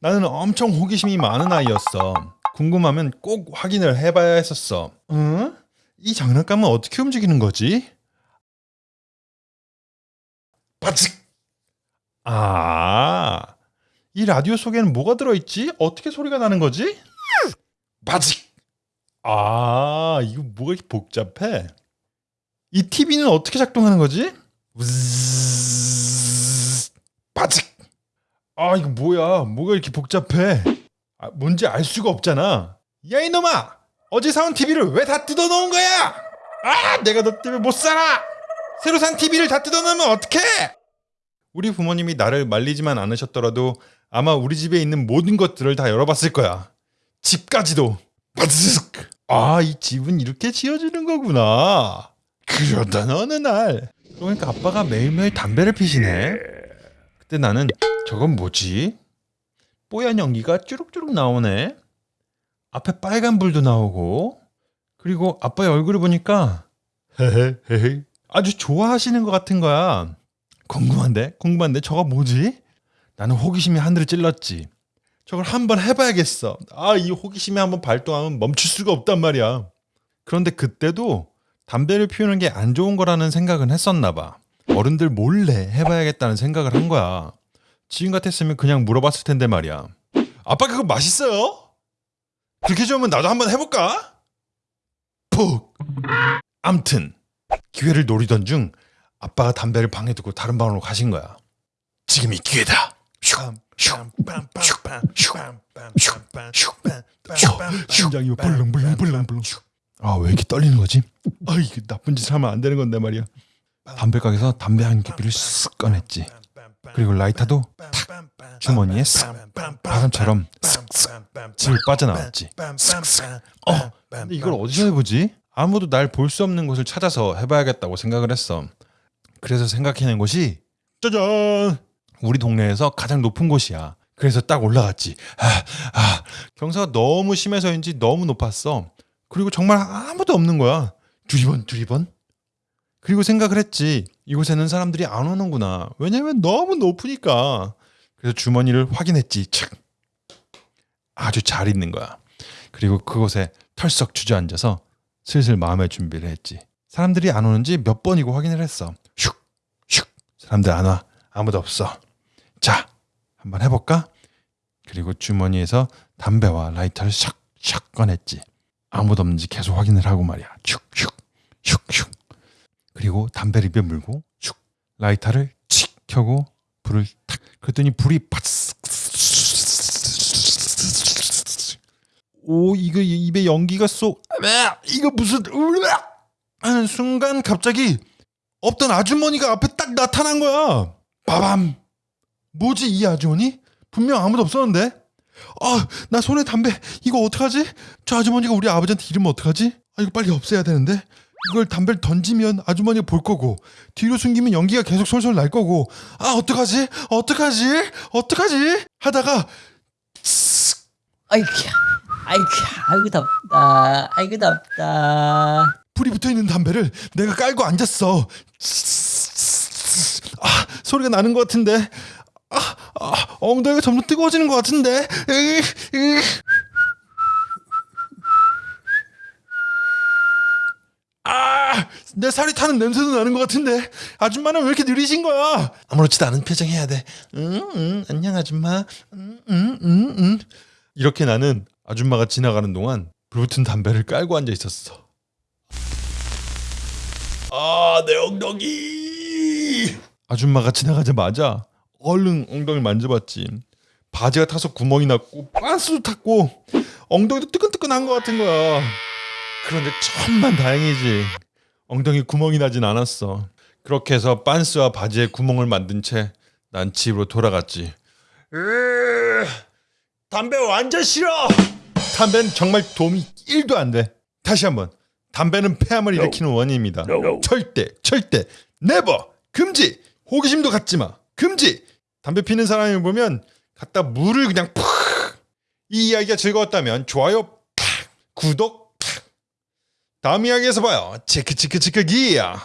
나는 엄청 호기심이 많은 아이였어. 궁금하면 꼭 확인을 해봐야 했었어. 응? 이 장난감은 어떻게 움직이는 거지? 바직! 아, 이 라디오 속에는 뭐가 들어있지? 어떻게 소리가 나는 거지? 바직! 아, 이거 뭐가 이렇게 복잡해? 이 TV는 어떻게 작동하는 거지? 우즈즈즈. 아, 이거 뭐야? 뭐가 이렇게 복잡해? 아, 뭔지 알 수가 없잖아. 야, 이놈아! 어제 사온 TV를 왜 다 뜯어놓은 거야? 아, 내가 너 때문에 못 살아! 새로 산 TV를 다 뜯어놓으면 어떡해! 우리 부모님이 나를 말리지만 않으셨더라도 아마 우리 집에 있는 모든 것들을 다 열어봤을 거야. 집까지도. 아, 이 집은 이렇게 지어지는 거구나. 그러던 어느 날. 그러니까 아빠가 매일매일 담배를 피시네. 그때 나는 저건 뭐지? 뽀얀 연기가 쭈룩쭈룩 나오네. 앞에 빨간 불도 나오고 그리고 아빠의 얼굴을 보니까 헤헤헤헤 아주 좋아하시는 것 같은 거야. 궁금한데? 궁금한데 저거 뭐지? 나는 호기심이 하늘을 찔렀지. 저걸 한번 해봐야겠어. 아, 이 호기심이 한번 발동하면 멈출 수가 없단 말이야. 그런데 그때도 담배를 피우는 게 안 좋은 거라는 생각은 했었나 봐. 어른들 몰래 해봐야겠다는 생각을 한 거야. 지금 같았으면 그냥 물어봤을 텐데 말이야. 아빠 그거 맛있어요? 그렇게 좋으면 나도 한번 해볼까? 푹. 암튼 기회를 노리던 중 아빠가 담배를 방에 두고 다른 방으로 가신 거야. 지금이 기회다. 심장이 벌렁벌렁벌렁벌렁. 아왜 이렇게 떨리는 거지? 아 이게 나쁜 짓 하면 안 되는 건데 말이야. 담배 가게에서 담배 한 개비를 쓱 꺼냈지. 그리고 라이터도 탁 주머니에 쓱 바람처럼 쓱쓱 집을 빠져나왔지. 쓱쓱. 어, 이걸 어디서 해보지? 아무도 날 볼 수 없는 곳을 찾아서 해봐야겠다고 생각을 했어. 그래서 생각해낸 곳이 짜잔! 우리 동네에서 가장 높은 곳이야. 그래서 딱 올라갔지. 아, 아, 경사가 너무 심해서인지 너무 높았어. 그리고 정말 아무도 없는 거야. 두리번 두리번. 그리고 생각을 했지. 이곳에는 사람들이 안 오는구나. 왜냐면 너무 높으니까. 그래서 주머니를 확인했지. 착. 아주 잘 있는 거야. 그리고 그곳에 털썩 주저앉아서 슬슬 마음의 준비를 했지. 사람들이 안 오는지 몇 번이고 확인을 했어. 슉, 슉. 사람들 안 와. 아무도 없어. 자, 한번 해볼까? 그리고 주머니에서 담배와 라이터를 샥 샥 꺼냈지. 아무도 없는지 계속 확인을 하고 말이야. 슉 슉, 슉 슉. 그리고 담배를 입에 물고 슉 라이터를 칙 켜고 불을 탁 그랬더니 불이 오 이거 입에 연기가 쏙 이거 무슨 하는 순간 갑자기 없던 아주머니가 앞에 딱 나타난 거야. 빠밤. 뭐지 이 아주머니? 분명 아무도 없었는데. 아나 손에 담배 이거 어떡하지? 저 아주머니가 우리 아버지한테 이러면 어떡하지? 아 이거 빨리 없애야 되는데 이걸 담배를 던지면 아주머니가 볼 거고 뒤로 숨기면 연기가 계속 솔솔 날 거고 아 어떡하지? 어떡하지? 어떡하지? 하다가 아이쿠, 아이쿠, 아이고 덥다, 아이고 덥다. 불이 붙어 있는 담배를 내가 깔고 앉았어. 아 소리가 나는 것 같은데. 아, 아 엉덩이가 점점 뜨거워지는 것 같은데. 으, 으. 아, 내 살이 타는 냄새도 나는 것 같은데 아줌마는 왜 이렇게 느리신 거야? 아무렇지도 않은 표정 해야 돼. 응, 응, 안녕 아줌마. 응, 응, 응, 응. 이렇게 나는 아줌마가 지나가는 동안 불붙은 담배를 깔고 앉아 있었어. 아, 내 엉덩이. 아줌마가 지나가자마자 얼른 엉덩이를 만져봤지. 바지가 타서 구멍이 났고 빤스도 탔고 엉덩이도 뜨끈뜨끈한 것 같은 거야. 그런데 천만 다행이지. 엉덩이 구멍이 나진 않았어. 그렇게 해서 빤스와 바지에 구멍을 만든 채 난 집으로 돌아갔지. 으, 담배 완전 싫어. 담배는 정말 도움이 1도 안 돼. 다시 한번. 담배는 폐암을 일으키는 원인입니다. 절대, 절대, 네버, 금지. 호기심도 갖지 마. 금지. 담배 피는 사람을 보면 갖다 물을 그냥 푹. 이 이야기가 즐거웠다면 좋아요 팍, 구독 팍. 다음 이야기에서 봐요. 체크 체크 체크 기야.